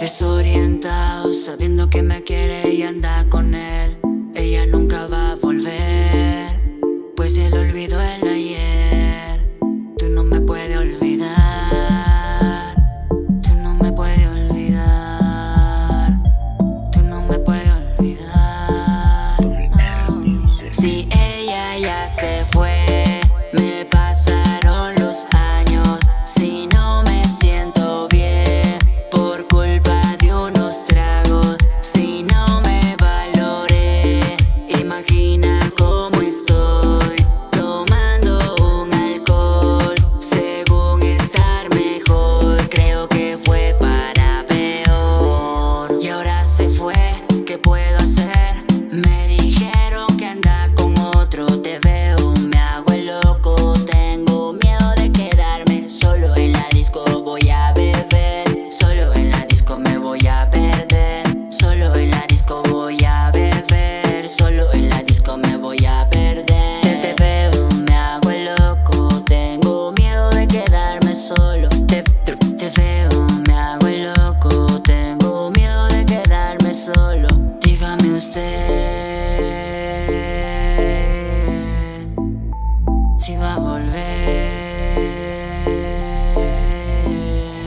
Desorientado, sabiendo que me quiere y anda con él. Ella nunca va a volver, pues él olvidó el ayer. Tú no me puedes olvidar Tú no me puedes olvidar Tú no me puedes olvidar no. Si ella ya se fue, me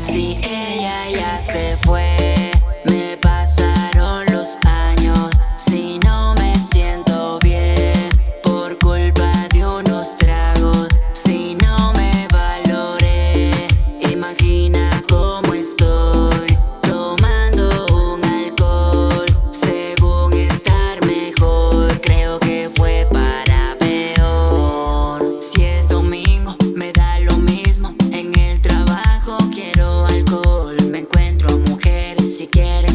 Si ella ya se fue. get it.